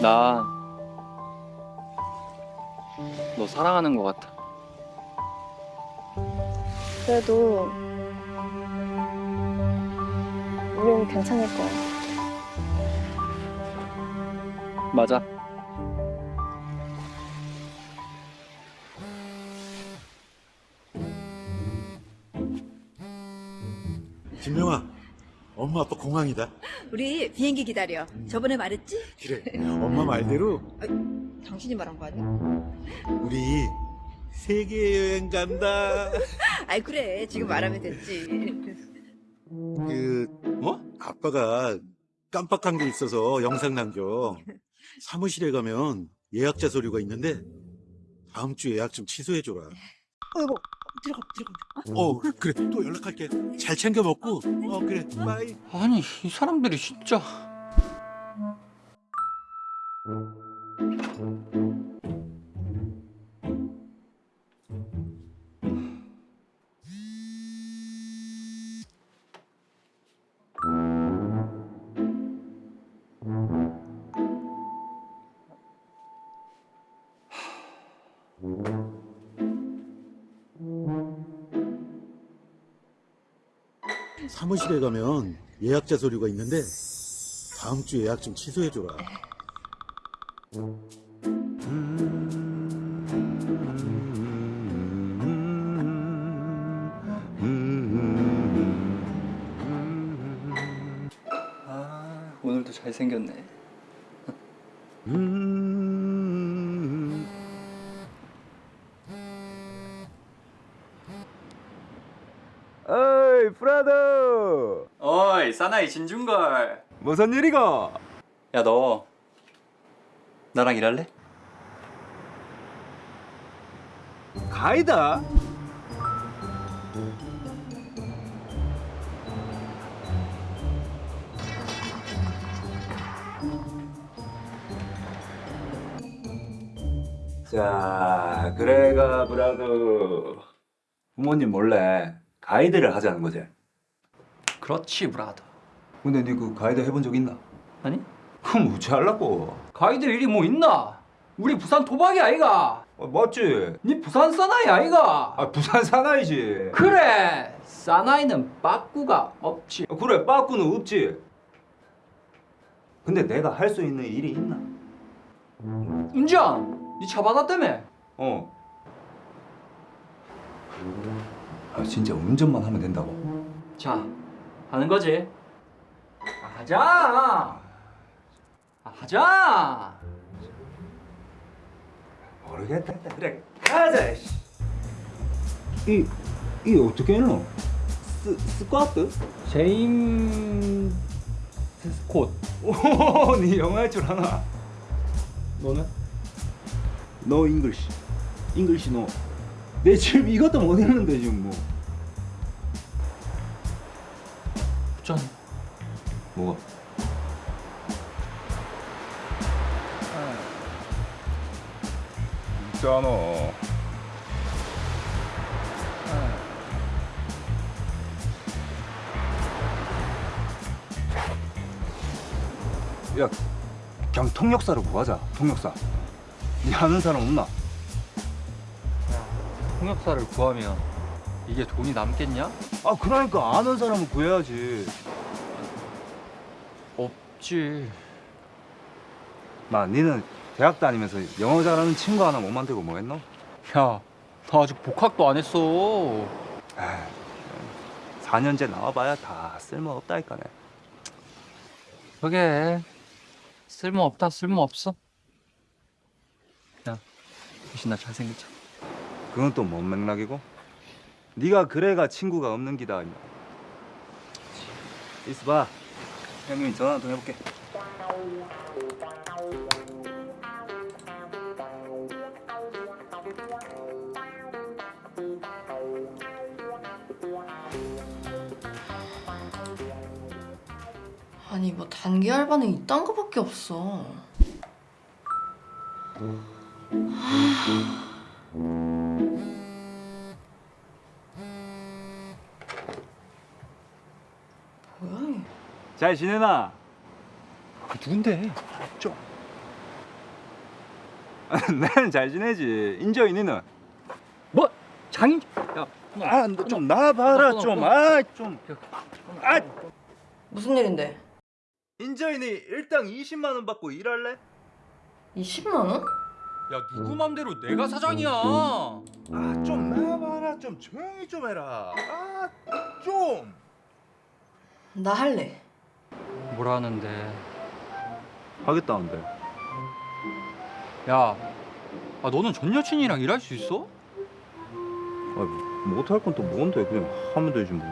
나 너 사랑하는 것 같아. 그래도 우린 괜찮을 거야. 맞아. 김명아, 엄마 아빠 공항이다. 우리 비행기 기다려. 저번에 말했지? 그래, 엄마 말대로 당신이 말한 거 아니야? 우리 세계 여행 간다. 아이 그래 지금 말하면 됐지. 그, 어? 아빠가 깜빡한 게 있어서 영상 남겨. 사무실에 가면 예약자 서류가 있는데 다음 주 예약 좀 취소해줘라. 어이구 들어가 들어가. 어, 그래, 또 연락할게. 잘 챙겨 먹고. 어, 그래, 바이. 아니 이 사람들이 진짜. 사무실에 가면 예약자 서류가 있는데 다음 주 예약 좀 취소해줘라. 아 오늘도 잘 생겼네. 프라더 어이 사나이 진중걸. 무슨 일이가? 야너 나랑 일할래? 가이다? 자 그래가 브라더 부모님 몰래 가이드를 하자는 거지 그렇지 브라더. 근데 니그 가이드 해본 적 있나? 아니 그럼 어찌 하려고 가이드 일이 뭐 있나? 우리 부산 도박이 아이가. 어, 맞지? 니 부산 사나이 아이가. 아 부산 사나이지 그래 사나이는 빠꾸가 없지. 어, 그래 빠꾸는 없지 근데 내가 할 수 있는 일이 있나? 운전 니차 받았다며. 어. 아 진짜 운전만 하면 된다고? 자 하는 거지. 아, 하자. 아, 하자. 모르겠다. 그래 가자. 씨. 이 이게 어떻게 했노? 스 스쿼트? 제임 스콧. 오, 네 영어 할 줄 아나? 너는? 너 잉글시. 잉글시 너. 내 지금 이것도 못 읽는데 지금 뭐. 전 뭐가? 있잖아. 야, 그냥 통역사로 구하자. 통역사. 네 아는 사람 없나? 통역사를 구하면 이게 돈이 남겠냐? 아 그러니까 아는 사람을 구해야지. 없지. 마, 니는 대학 다니면서 영어 잘하는 친구 하나 못 만들고 뭐 했노? 야, 나 아직 복학도 안 했어. 에이, 4년제 나와봐야 다 쓸모없다니까네. 그게 쓸모 없다, 쓸모 없어. 야, 대신 나 잘생겼잖아. 그건 또 뭔 맥락이고? 네가 그래가 친구가 없는 기다. 있어봐. 형님이 전화 한통 해볼게. 아니 뭐 단기 알바는 이딴 거밖에 없어. 뭐 잘 지내나? 그 누군데? 좀. 나는 잘 지내지. 인저 이 니는? 뭐 장인 야 아, 너 좀 나봐라 좀. 아, 좀. 아, 무슨 일인데? 인저이니 일당 20만 원 받고 일할래? 20만 원? 야 누구 맘대로 내가 사장이야 아, 좀 나봐라 좀 조용히 좀 해라. 아, 좀. 나 할래. 뭐라는데 하겠다는데. 야 아, 너는 전 여친이랑 일할 수 있어? 아, 못할 건 또 뭔데? 그냥 하면 되지 뭐.